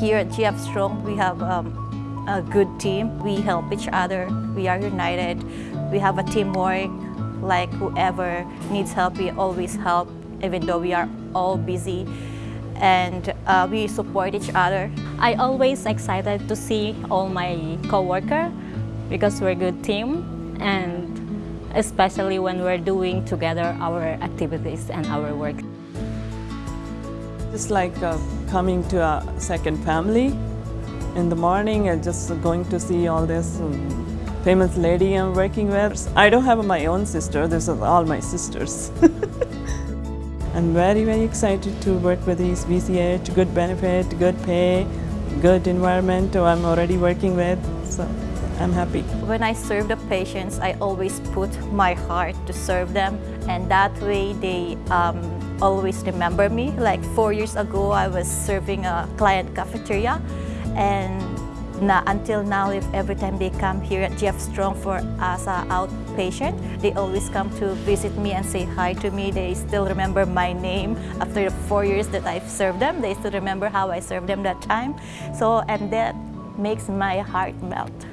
Here at GF Strong, we have um, a good team. We help each other. We are united. We have a teamwork. Like whoever needs help, we always help, even though we are all busy. And uh, we support each other. I always excited to see all my coworker because we're a good team and especially when we're doing together our activities and our work. It's like uh, coming to a second family. In the morning, and just going to see all this um, famous lady I'm working with. I don't have my own sister, this is all my sisters. I'm very, very excited to work with these VCH, good benefit, good pay, good environment I'm already working with, so I'm happy. When I serve the patients, I always put my heart to serve them and that way they um, always remember me. Like four years ago, I was serving a client cafeteria and na, until now, if every time they come here at GF Strong for as an outpatient, they always come to visit me and say hi to me. They still remember my name after the four years that I've served them. They still remember how I served them that time. So, and that makes my heart melt.